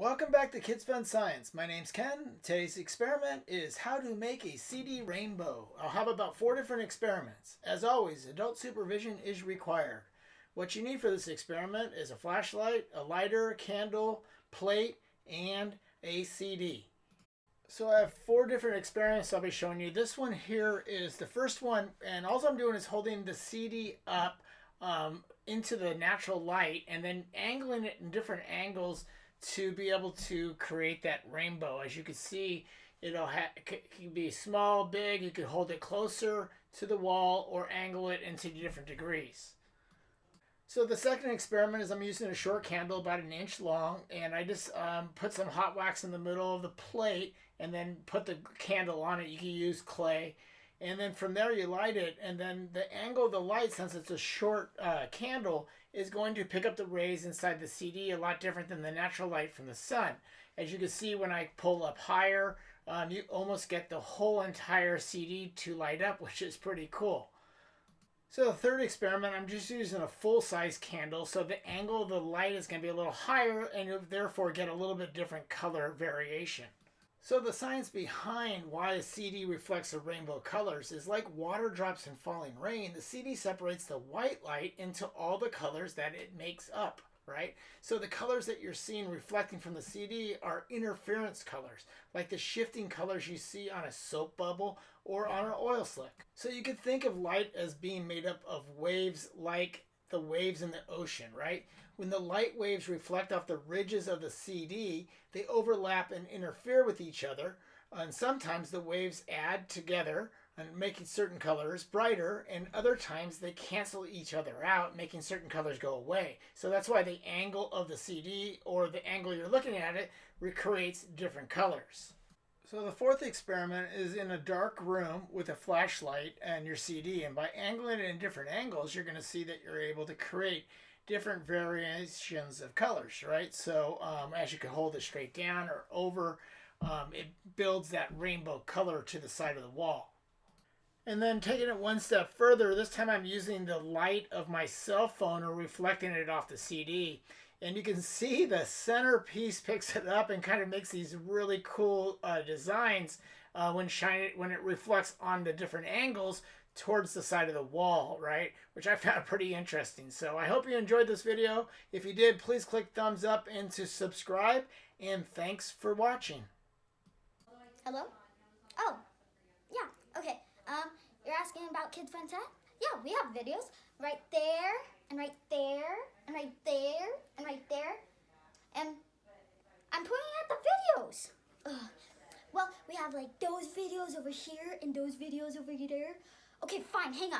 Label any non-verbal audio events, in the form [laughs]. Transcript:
Welcome back to Kids Fun Science. My name's Ken. Today's experiment is how to make a CD rainbow. I'll have about four different experiments. As always, adult supervision is required. What you need for this experiment is a flashlight, a lighter, candle, plate, and a CD. So I have four different experiments I'll be showing you. This one here is the first one, and all I'm doing is holding the CD up um, into the natural light and then angling it in different angles to be able to create that rainbow. As you can see, it'll ha- it can be small, big. You can hold it closer to the wall or angle it into different degrees. So the second experiment is I'm using a short candle about an inch long and I just um, put some hot wax in the middle of the plate and then put the candle on it. You can use clay and then from there you light it and then the angle of the light since it's a short uh, candle is going to pick up the rays inside the CD a lot different than the natural light from the sun. As you can see when I pull up higher um, you almost get the whole entire CD to light up [laughs] which is pretty cool. So the third experiment I'm just using a full-size candle so the angle of the light is going to be a little higher and you'll therefore get a little bit different color variation so the science behind why a CD reflects the rainbow colors is like water drops in falling rain. The CD separates the white light into all the colors that it makes up, right? So the colors that you're seeing reflecting from the CD are interference colors, like the shifting colors you see on a soap bubble or on an oil slick. So you could think of light as being made up of waves like the waves in the ocean, right? When the light waves reflect off the ridges of the CD, they overlap and interfere with each other. And sometimes the waves add together and making certain colors brighter, and other times they cancel each other out, making certain colors go away. So that's why the angle of the CD or the angle you're looking at it recreates different colors. So the fourth experiment is in a dark room with a flashlight and your CD. And by angling it in different angles, you're going to see that you're able to create different variations of colors, right? So um, as you can hold it straight down or over, um, it builds that rainbow color to the side of the wall. And then taking it one step further, this time I'm using the light of my cell phone or reflecting it off the CD and you can see the centerpiece picks it up and kind of makes these really cool uh, designs uh, when shine it when it reflects on the different angles towards the side of the wall, right? Which I found [laughs] pretty interesting. So I hope you enjoyed this video. If you did, please click thumbs up and to subscribe. And thanks for watching. Hello? Oh, yeah, okay. About Kids Fun Tech? Yeah, we have videos right there and right there and right there and right there. And I'm pointing at the videos. Ugh. Well, we have like those videos over here and those videos over there. Okay, fine, hang on.